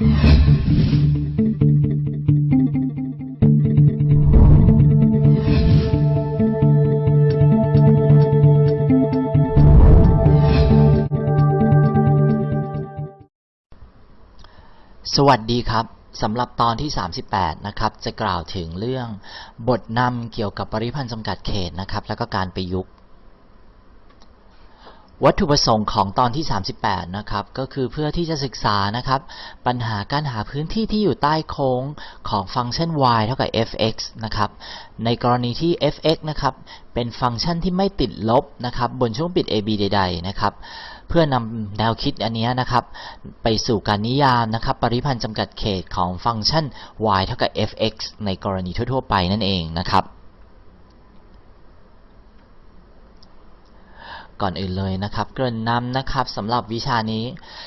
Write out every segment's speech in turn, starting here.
สวัสดีครับสำหรับตอนที่ 38 นะครับ จะกล่าวถึงเรื่องบทนำเกี่ยวกับปริพันธ์จำกัดเขตนะครับ แล้วก็การประยุกต์ วัตถุประสงค์ของตอนที่ 38 นะครับ ก็คือเพื่อที่จะศึกษานะครับ ปัญหาการหาพื้นที่ที่อยู่ใต้โค้งของฟังก์ชัน y เท่ากับ f(x) นะครับ ในกรณีที่ f(x) นะครับ เป็นฟังก์ชันที่ไม่ติดลบนะครับ บนช่วงปิด ab ใด ๆ นะครับ เพื่อนำแนวคิดอันนี้นะครับ ไปสู่การนิยามนะครับ ปริพันธ์จำกัดเขตของฟังก์ชัน y เท่ากับ f(x) ในกรณีทั่วๆ ไปนั่นเองนะครับ ก่อนอื่นเลยนะครับ เกริ่นนำนะครับสำหรับวิชานี้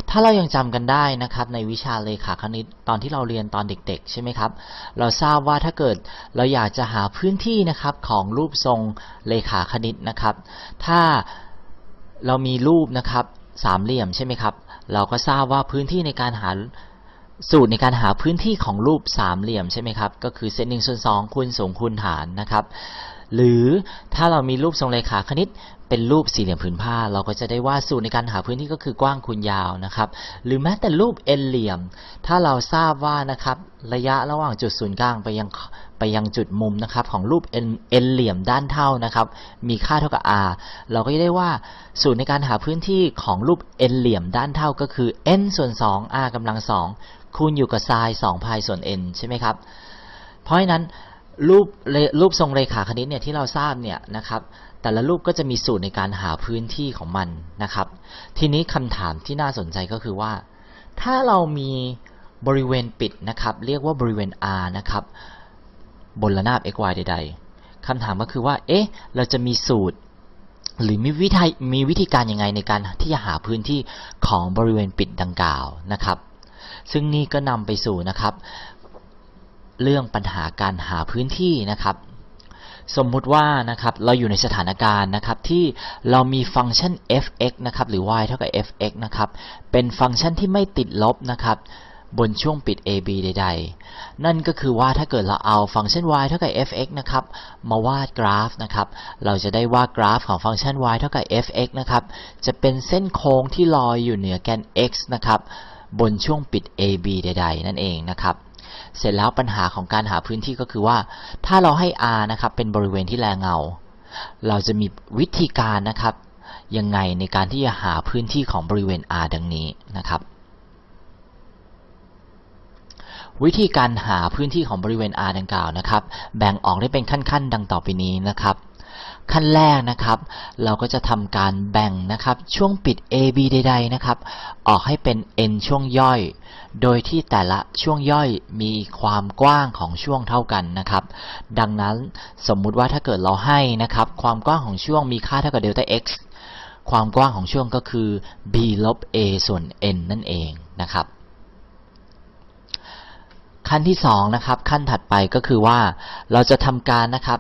ถ้าเรายังจำกันได้นะครับในวิชาเลขาคณิตตอนที่เราเรียนตอนเด็กๆ ใช่ไหมครับ เราทราบว่าถ้าเกิดเราอยากจะหาพื้นที่นะครับของรูปทรงเลขาคณิตนะครับ ถ้าเรามีรูปนะครับสามเหลี่ยมใช่ไหมครับ เราก็ทราบว่าพื้นที่ในการหาสูตรในการหาพื้นที่ของรูปสามเหลี่ยมใช่ไหมครับ ก็คือเซนหนึ่งส่วนสองคูณสูงคูณฐานนะครับหรือถ้าเรามีรูปทรงเลขาคณิต เป็นรูปสี่เหลี่ยมผืนผ้า เราก็จะได้ว่าสูตรในการหาพื้นที่ก็คือกว้างคูณยาวนะครับ หรือแม้แต่รูปเอ็นเหลี่ยม ถ้าเราทราบว่านะครับระยะระหว่างจุดศูนย์กลางไปยังไปยังจุดมุมนะครับของรูปเอ็นเอ็นเหลี่ยมด้านเท่านะครับ มีค่าเท่ากับ r เราก็จะได้ว่าสูตรในการหาพื้นที่ของรูปเอ็นเหลี่ยมด้านเท่าก็คือ n ส่วน 2 r กำลัง 2 คูณอยู่กับไซน์2พายส่วน n ใช่ไหมครับ เพราะฉะนั้น รูปรูปทรงเรขาคณิตเนี่ยที่เราทราบเนี่ยนะครับแต่ละรูปก็จะมีสูตรในการหาพื้นที่ของมันนะครับ ทีนี้คำถามที่น่าสนใจก็คือว่า ถ้าเรามีบริเวณปิดนะครับเรียกว่าบริเวณ R นะครับบนระนาบ x y ใด ๆคำถามก็คือว่าเอ๊ะเราจะมีสูตร หรือมีวิธีมีวิธีการยังไงในการที่จะหาพื้นที่ของบริเวณปิดดังกล่าวนะครับ ซึ่งนี่ก็นำไปสู่นะครับ เรื่องปัญหาการหาพื้นที่นะครับ สมมุติว่านะครับเราอยู่ในสถานการณ์นะครับที่เรามีฟังก์ชัน f(x) นะครับหรือ y เท่ากับ f(x) นะครับเป็นฟังก์ชันที่ไม่ติดลบนะครับบนช่วงปิด ab ใด ๆ นั่นก็คือว่าถ้าเกิดเราเอาฟังก์ชัน y เท่ากับ f(x) นะครับมาวาดกราฟนะครับ เราจะได้ว่ากราฟของฟังก์ชัน y เท่ากับ f(x) นะครับจะเป็นเส้นโค้งที่ลอยอยู่เหนือแกน x นะครับบนช่วงปิด ab ใด ๆ นั่นเองนะครับ เสร็จแล้วปัญหาของการหาพื้นที่ก็คือว่า ถ้าเราให้ r นะครับเป็นบริเวณที่แลเงา เราจะมีวิธีการนะครับยังไงในการที่จะหาพื้นที่ของบริเวณ r ดังนี้นะครับ วิธีการหาพื้นที่ของบริเวณ r ดังกล่าวนะครับ แบ่งออกได้เป็นขั้นๆ ดังต่อไปนี้นะครับ ขั้นแรกนะครับ เราก็จะทำการแบ่งนะครับ ช่วงปิด AB ใด ๆ นะครับ ออกให้เป็น n ช่วงย่อย โดยที่แต่ละช่วงย่อยมีความกว้างของช่วงเท่ากันนะครับ ดังนั้นสมมุติว่าถ้าเกิดเราให้นะครับ ความกว้างของช่วงมีค่าเท่ากับเดลต้า x ความกว้างของช่วงก็คือ b ลบ a ส่วน n นั่นเองนะครับ ขั้นที่2นะครับขั้นถัดไปก็คือว่าเราจะทำการนะครับ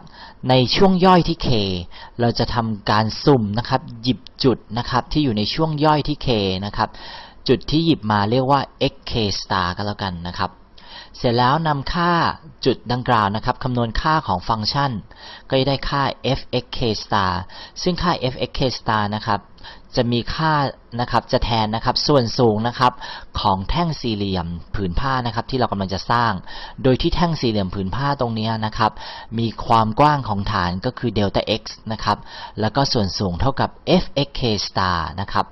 ในช่วงย่อยที่ k เราจะทำการสุ่มนะครับหยิบจุดนะครับที่อยู่ในช่วงย่อยที่ k นะครับจุดที่หยิบมาเรียกว่า xk star ก็แล้วกันนะครับ เสร็จแล้วนำค่าจุดดังกล่าวนะครับคำนวณค่าของฟังก์ชัน ก็จะได้ค่า fxk star ซึ่งค่า fxk star นะครับจะมีค่านะครับจะแทนนะครับส่วนสูงนะครับของแท่งสี่เหลี่ยมผืนผ้านะครับที่เรากำลังจะสร้าง โดยที่แท่งสี่เหลี่ยมผืนผ้าตรงนี้นะครับมีความกว้างของฐานก็คือเดลต้า x นะครับแล้วก็ส่วนสูงเท่ากับ fxk star นะครับ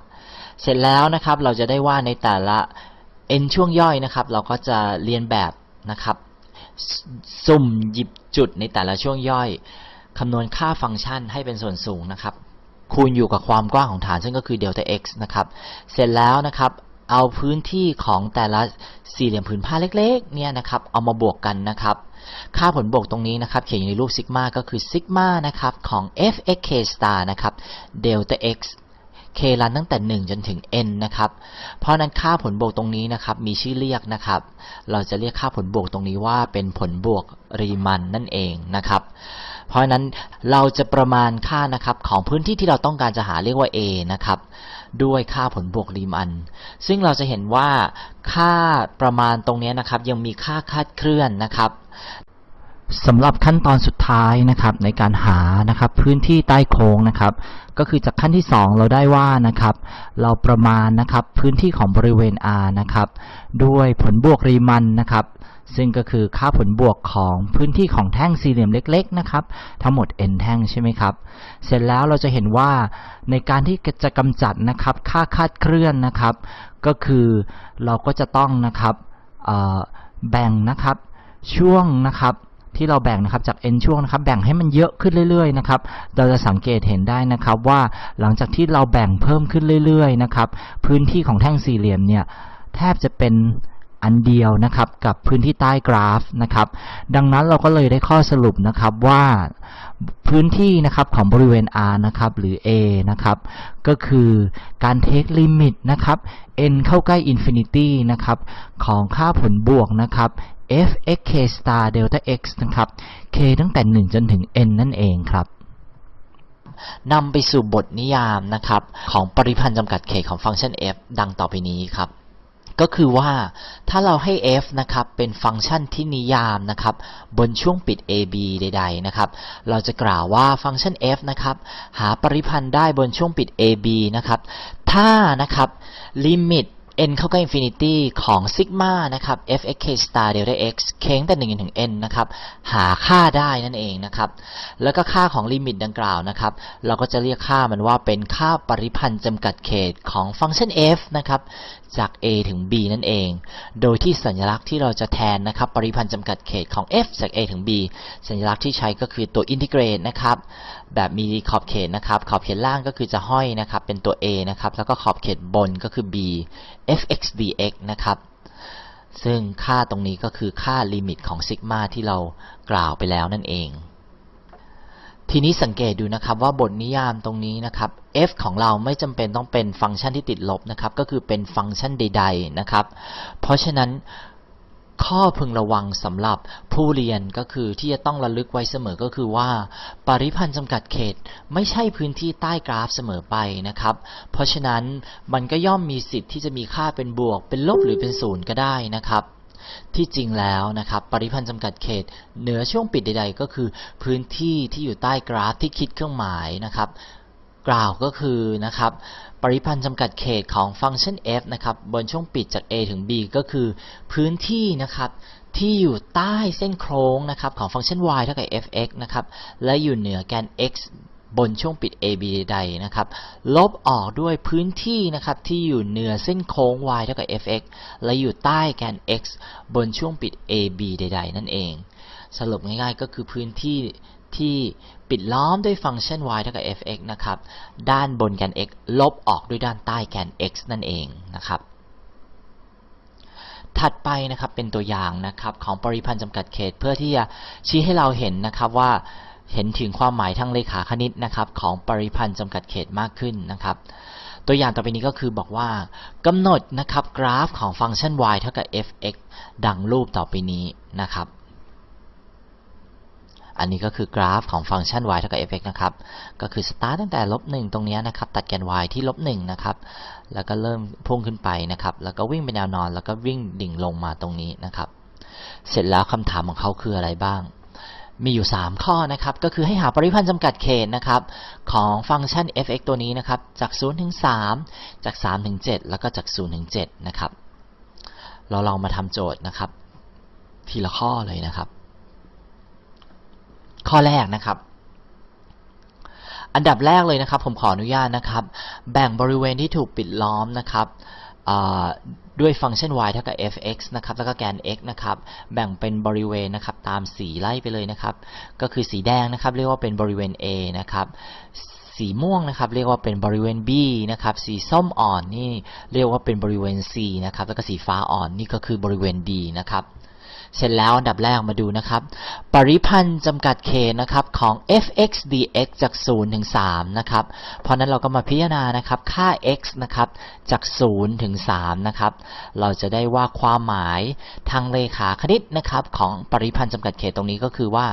เสร็จแล้วนะครับเราจะได้ว่าในแต่ละ n ช่วงย่อยนะครับ เราก็จะเรียนแบบนะครับ สุ่มหยิบจุดในแต่ละช่วงย่อยคำนวณค่าฟังก์ชันให้เป็นส่วนสูงนะครับ คูณอยู่กับความกว้างของฐานซึ่งก็คือเดลต้า x นะครับ เสร็จแล้วนะครับ เอาพื้นที่ของแต่ละสี่เหลี่ยมผืนผ้าเล็กๆเนี่ยนะครับ เอามาบวกกันนะครับ ค่าผลบวกตรงนี้นะครับ เขียนอยู่ในรูปซิกมาก็คือซิกมานะครับของ f(x k star) นะครับเดลต้า x k รันตั้งแต่ 1 จนถึง n นะครับ เพราะนั้นค่าผลบวกตรงนี้นะครับมีชื่อเรียกนะครับ เราจะเรียกค่าผลบวกตรงนี้ว่าเป็นผลบวกรีมันนั่นเองนะครับ เพราะนั้นเราจะประมาณค่านะครับของพื้นที่ที่เราต้องการจะหาเรียกว่า a นะครับด้วยค่าผลบวกรีมัน ซึ่งเราจะเห็นว่าค่าประมาณตรงนี้นะครับยังมีค่าคาดเคลื่อนนะครับ สำหรับขั้นตอนสุดท้ายนะครับในการหานะครับพื้นที่ใต้โค้งนะครับ ก็คือจากขั้นที่ 2 เราได้ว่านะครับ เราประมาณนะครับพื้นที่ของบริเวณ R นะครับ ด้วยผลบวกรีมันนะครับ ซึ่งก็คือค่าผลบวกของพื้นที่ของแท่งสี่เหลี่ยมเล็ก ๆ นะครับ ทั้งหมด n แท่งใช่ไหมครับ เสร็จแล้วเราจะเห็นว่าในการที่จะกำจัดนะครับ ค่าคาดเคลื่อนนะครับ ก็คือเราก็จะต้องนะครับแบ่งนะครับช่วงนะครับ ที่เราแบ่งนะครับจาก n ช่วงนะครับแบ่งให้มันเยอะขึ้นเรื่อยๆนะครับเราจะสังเกตเห็นได้นะครับว่าหลังจากที่เราแบ่งเพิ่มขึ้นเรื่อยๆนะครับพื้นที่ของแท่งสี่เหลี่ยมเนี่ยแทบจะเป็นอันเดียวนะครับกับพื้นที่ใต้กราฟนะครับ ดังนั้นเราก็เลยได้ข้อสรุปนะครับว่าพื้นที่นะครับของบริเวณ R นะครับหรือ A นะครับก็คือการเทคลิมิตนะครับ n เข้าใกล้ infinity นะครับของค่าผลบวกนะครับ f x k star delta x นะครับ k ตั้งแต่ 1 จนถึง n นั่นเองครับนำไปสู่บทนิยามนะครับของปริพันธ์จำกัดเขตของฟังก์ชัน f ดังต่อไปนี้ครับ ก็คือว่าถ้าเราให้ f นะครับเป็นฟังก์ชันที่นิยามนะครับบนช่วงปิด ab ใด ๆ นะครับ เราจะกล่าวว่าฟังก์ชัน f นะครับหาปริพันธ์ได้บนช่วงปิด ab นะครับถ้านะครับลิมิต n เข้าใกล้ infinity ของซิกมานะครับ f x k star delta x k ตั้งแต่1ถึง n นะครับ หาค่าได้นั่นเองนะครับ แล้วก็ค่าของลิมิตดังกล่าวนะครับ เราก็จะเรียกค่ามันว่าเป็นค่าปริพันธ์จำกัดเขตของฟังก์ชัน f นะครับ จาก a ถึง b นั่นเอง โดยที่สัญลักษณ์ที่เราจะแทนนะครับ ปริพันธ์จำกัดเขตของ f จาก a ถึง b สัญลักษณ์ที่ใช้ก็คือตัวอินทิเกรตนะครับ แบบมีขอบเขตนะครับ ขอบเขตล่างก็คือจะห้อยนะครับ เป็นตัว a นะครับ แล้วก็ขอบเขตบนก็คือ b f(x) dx นะครับ ซึ่งค่าตรงนี้ก็คือค่าลิมิตของซิกมาที่เรากล่าวไปแล้วนั่นเอง ทีนี้สังเกตดูนะครับว่าบทนิยามตรงนี้นะครับ f ของเราไม่จำเป็นต้องเป็นฟังก์ชันที่ติดลบนะครับ ก็คือเป็นฟังก์ชันใด ๆนะครับ เพราะฉะนั้นข้อพึงระวังสำหรับผู้เรียนก็คือที่จะต้องระลึกไว้เสมอก็คือว่า ปริพันธ์จำกัดเขตไม่ใช่พื้นที่ใต้กราฟเสมอไปนะครับ เพราะฉะนั้นมันก็ย่อมมีสิทธิ์ที่จะมีค่าเป็นบวก เป็นลบหรือเป็นศูนย์ก็ได้นะครับ ที่จริงแล้วนะครับปริพันธ์จำกัดเขต เหนือช่วงปิดใด ๆ ก็คือพื้นที่ที่อยู่ใต้กราฟที่คิดเครื่องหมายนะครับ กล่าวก็คือนะครับปริพันธ์จำกัดเขตของฟังก์ชัน f นะครับบนช่วงปิดจาก a ถึง b ก็คือพื้นที่นะครับที่อยู่ใต้เส้นโค้งนะครับของฟังก์ชัน y เท่ากับ f(x) นะครับและอยู่เหนือแกน x บนช่วงปิด ab ใดๆนะครับ ลบออกด้วยพื้นที่นะครับที่อยู่เหนือเส้นโค้ง y เท่ากับ fx และอยู่ใต้แกน x บนช่วงปิด ab ใด ๆ นั่นเอง สรุปง่ายๆก็คือพื้นที่ที่ปิดล้อมด้วยฟังก์ชัน y เท่ากับ f(x) นะครับ ด้านบนแกน x ลบออกด้วยด้านใต้แกน x นั่นเองนะครับถัดไปนะครับเป็นตัวอย่างนะครับของปริพันธ์จำกัดเขตเพื่อที่จะชี้ให้เราเห็นนะครับว่า เห็นถึงความหมายทางเลขาคณิตนะครับของปริพันธ์จำกัดเขตมากขึ้นนะครับ ตัวอย่างต่อไปนี้ก็คือบอกว่ากำหนดนะครับกราฟของฟังก์ชัน y เท่ากับ f(x) ดังรูปต่อไปนี้นะครับ อันนี้ก็คือกราฟของฟังก์ชัน y เท่ากับ f(x) นะครับ ก็คือสตาร์ตตั้งแต่ลบหนึ่งตรงนี้นะครับ ตัดแกน y ที่ลบหนึ่งนะครับ แล้วก็เริ่มพุ่งขึ้นไปนะครับ แล้วก็วิ่งเป็นแนวนอน แล้วก็วิ่งดิ่งลงมาตรงนี้นะครับ เสร็จแล้วคำถามของเขาคืออะไรบ้าง มีอยู่ 3 ข้อนะครับก็คือให้หาปริพันธ์จำกัดเขตนะครับของฟังก์ชัน f(x) ตัวนี้นะครับจาก 0 ถึง 3 จาก 3 ถึง 7 แล้วก็จาก 0 ถึง 7 นะครับ เราลองมาทำโจทย์นะครับ ทีละข้อเลยนะครับ ข้อแรกนะครับ อันดับแรกเลยนะครับ ผมขออนุญาตนะครับ แบ่งบริเวณที่ถูกปิดล้อมนะครับ ด้วยฟังก์ชัน y เท่ากับ f(x) นะครับ แล้วก็แกน x นะครับ แบ่งเป็นบริเวณนะครับ ตามสีไล่ไปเลยนะครับ ก็คือสีแดงนะครับ เรียกว่าเป็นบริเวณ a นะครับ สีม่วงนะครับ เรียกว่าเป็นบริเวณ b นะครับ สีส้มอ่อนนี่เรียกว่าเป็นบริเวณ c นะครับ แล้วก็สีฟ้าอ่อนนี่ก็คือบริเวณ d นะครับ เสร็จแล้วอันดับแรกมาดูนะครับ ปริพันธ์จำกัดเขตนะครับของ f(x) dx จาก 0 ถึง 3 นะครับ เพราะนั้นเราก็มาพิจารณานะครับค่า x นะครับจาก 0 ถึง 3 นะครับ เราจะได้ว่าความหมายทางเลขาคณิตนะครับของปริพันธ์จำกัดเขตตรงนี้ก็คือว่า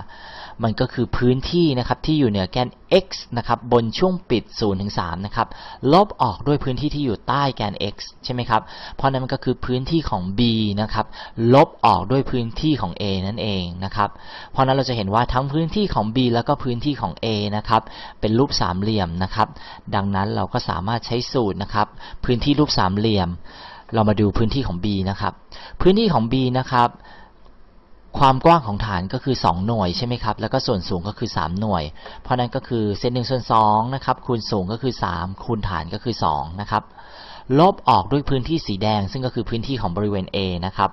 มันก็คือพื้นที่นะครับที่อยู่เหนือแกน x นะครับบนช่วงปิด0ถึง3นะครับลบออกด้วยพื้นที่ที่อยู่ใต้แกน x ใช่ไหมครับเพราะนั้นมันก็คือพื้นที่ของ b นะครับลบออกด้วยพื้นที่ของ a นั่นเองนะครับเพราะนั้นเราจะเห็นว่าทั้งพื้นที่ของ b แล้วก็พื้นที่ของ a นะครับเป็นรูปสามเหลี่ยมนะครับดังนั้นเราก็สามารถใช้สูตรนะครับพื้นที่รูปสามเหลี่ยม เรามาดูพื้นที่ของ b นะครับพื้นที่ของ b นะครับ ความกว้างของฐานก็คือ 2 หน่วยใช่ไหมครับ แล้วก็ส่วนสูงก็คือ 3 หน่วย เพราะนั้นก็คือเซนหนึ่งส่วน2นะครับ คูณสูงก็คือ 3 คูณฐานก็คือ 2 นะครับ ลบออกด้วยพื้นที่สีแดง ซึ่งก็คือพื้นที่ของบริเวณ A นะครับ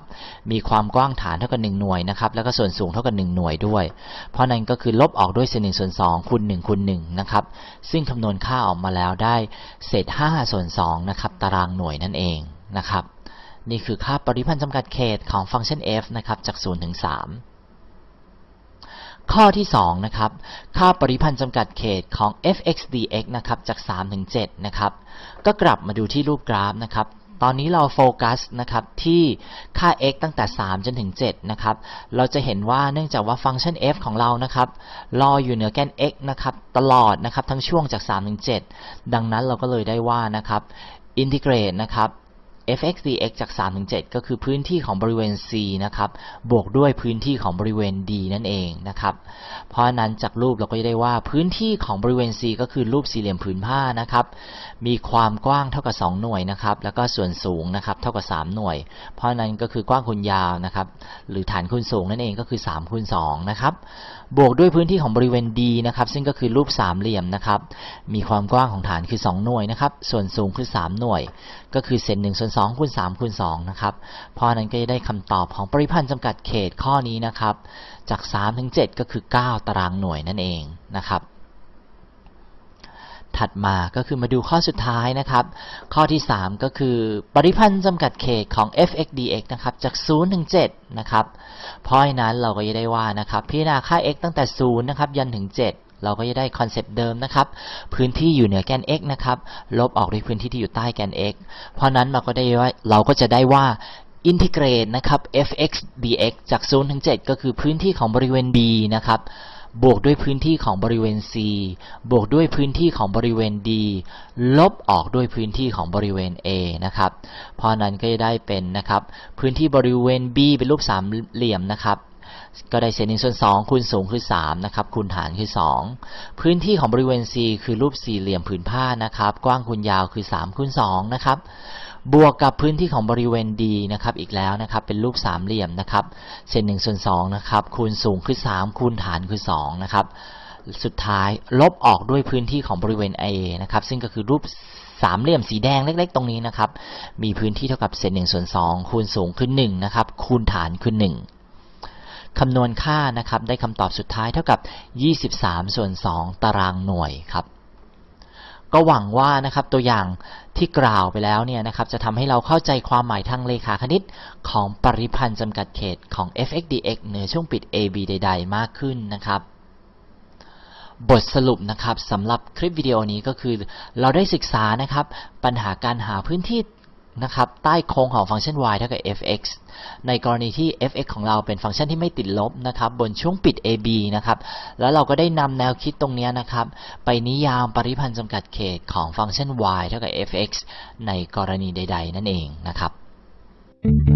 มีความกว้างฐานเท่ากับ 1 หน่วยนะครับ แล้วก็ส่วนสูงเท่ากับ 1 หน่วยด้วย เพราะนั้นก็คือลบออกด้วยเศษ1ส่วน2คูณ1คูณ1นะครับ ซึ่งคำนวณค่าออกมาแล้วได้เศษ5ส่วน2นะครับ ตารางหน่วยนั่นเองนะครับ นี่คือค่าปริพันธ์จำกัดเขตของฟังก์ชัน f นะครับจาก 0 ถึง 3 ข้อที่2นะครับค่าปริพันธ์จำกัดเขตของ f(x) dx นะครับจาก 3 ถึง 7 นะครับ ก็กลับมาดูที่รูปกราฟนะครับตอนนี้เราโฟกัสนะครับที่ค่า x ตั้งแต่ 3 จนถึง 7 นะครับ เราจะเห็นว่าเนื่องจากว่าฟังก์ชัน f ของเรานะครับรออยู่เหนือแกน x นะครับตลอดนะครับทั้งช่วงจาก 3 ถึง 7 ดังนั้นเราก็เลยได้ว่านะครับอินทิเกรตนะครับ f(x) dx จาก 3 ถึง 7 ก็คือพื้นที่ของบริเวณ c นะครับ บวกด้วยพื้นที่ของบริเวณ d นั่นเองนะครับ เพราะนั้นจากรูปเราก็จะได้ว่าพื้นที่ของบริเวณ c ก็คือรูปสี่เหลี่ยมผืนผ้านะครับ มีความกว้างเท่ากับ 2 หน่วยนะครับ แล้วก็ส่วนสูงนะครับเท่ากับ 3 หน่วย เพราะนั้นก็คือกว้างคูณยาวนะครับ หรือฐานคูณสูงนั่นเองก็คือ3คูณ2นะครับบวกด้วยพื้นที่ของบริเวณ D นะครับซึ่งก็คือรูปสามเหลี่ยมนะครับมีความกว้างของฐานคือ 2 หน่วยนะครับส่วนสูงคือ 3 หน่วย ก็คือเศษ1ส่วน2คูณ3คูณ2นะครับเพราะนั้นก็จะได้คำตอบของปริพันธ์จำกัดเขตข้อนี้นะครับจาก3ถึง7ก็คือ 9 ตารางหน่วยนั่นเองนะครับ ถัดมาก็คือมาดูข้อสุดท้ายนะครับ ข้อที่ 3 ก็คือปริพันธ์จำกัดเขตของ f(x) dx นะครับจาก 0 ถึง 7 นะครับ เพราะฉะนั้นเราก็จะได้ว่านะครับพิจารณาค่า x ตั้งแต่ 0 นะครับ ยันถึง 7 เราก็จะได้ concept เดิมนะครับ พื้นที่อยู่เหนือแกน x นะครับ ลบออกด้วยพื้นที่ที่อยู่ใต้แกน x เพราะนั้นเราก็ได้ว่าเราก็จะได้ว่า integrate นะครับ f(x) dx จาก 0 ถึง 7 ก็คือพื้นที่ของบริเวณ b นะครับ บวกด้วยพื้นที่ของบริเวณ C บวกด้วยพื้นที่ของบริเวณ D ลบออกด้วยพื้นที่ของบริเวณ A นะครับ เพราะนั้นก็จะได้เป็นนะครับ พื้นที่บริเวณ B เป็นรูปสามเหลี่ยมนะครับก็ได้เศษหนึ่งส่วนสองคูณสูงคือ3นะครับคูณฐานคือ2พื้นที่ของบริเวณ C คือรูปสี่เหลี่ยมผืนผ้านะครับ กว้างคูณยาวคือ3คูณ2นะครับ บวกกับพื้นที่ของบริเวณ D นะครับอีกแล้วนะครับเป็นรูปสามเหลี่ยมนะครับเศษหนึ่งส่วนสองนะครับคูณสูงคือ 3 คูณฐานคือ2นะครับสุดท้ายลบออกด้วยพื้นที่ของบริเวณ A นะครับซึ่งก็คือรูปสามเหลี่ยมสีแดงเล็ก ๆ ตรงนี้นะครับมีพื้นที่เท่ากับเศษหนึ่งส่วนสองคูณสูงคือ1นะครับคูณฐานคือ 1คำนวณค่านะครับได้คำตอบสุดท้ายเท่ากับ 23 ส่วน 2 ตารางหน่วยครับ ก็หวังว่านะครับตัวอย่างที่กล่าวไปแล้วเนี่ยนะครับจะทำให้เราเข้าใจความหมายทางเลขาคณิตของปริพันธ์จำกัดเขตของ f(x) dx เหนือช่วงปิด ab ใด ๆ มากขึ้นนะครับ บทสรุปนะครับสำหรับคลิปวิดีโอนี้ก็คือ เราได้ศึกษานะครับปัญหาการหาพื้นที่ นะครับใต้โครงของฟังก์ชัน y เท่ากับ f(x) ในกรณีที่ f(x) ของเราเป็นฟังก์ชันที่ไม่ติดลบนะครับบนช่วงปิด ab นะครับแล้วเราก็ได้นำแนวคิดตรงนี้นะครับไปนิยามปริพันธ์จำกัดเขตของฟังก์ชัน y เท่ากับ f(x) ในกรณีใด ๆ นั่นเองนะครับ